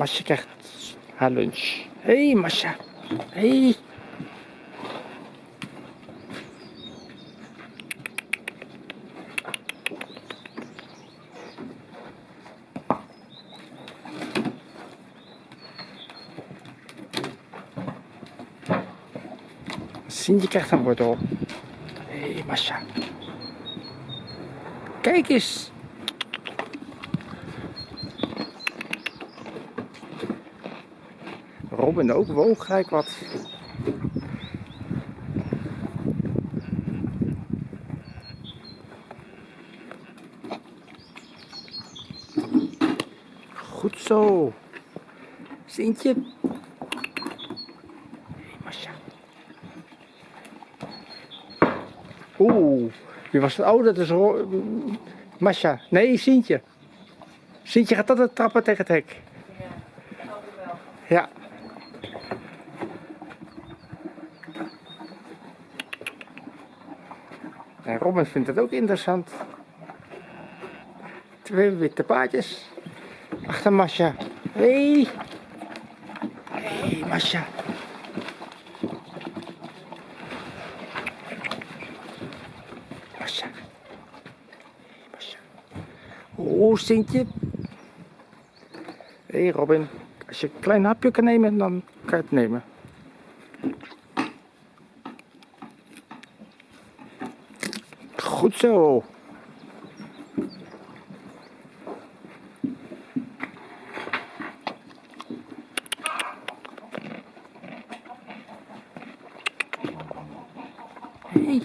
Masje krijgt haar lunch. Hé, hey, Masja. Hey. Sintje krijgt een wortel. Hé, hey, Masja. Kijk eens. Robin ook woog gelijk wat. Goed zo. Sintje. Hey, Masja. Oeh, wie was het? Oh, dat is Ro Masja. Nee, Sintje. Sintje gaat altijd trappen tegen het hek. Ja. En Robin vindt het ook interessant. Twee witte paardjes. Achter Masja. Hé. Hey. Hey, Masja. Masja. Hey, Masja. Oh, Sintje. Hey, Robin. Als je een klein hapje kan nemen, dan kan je het nemen. Goed zo. Hey.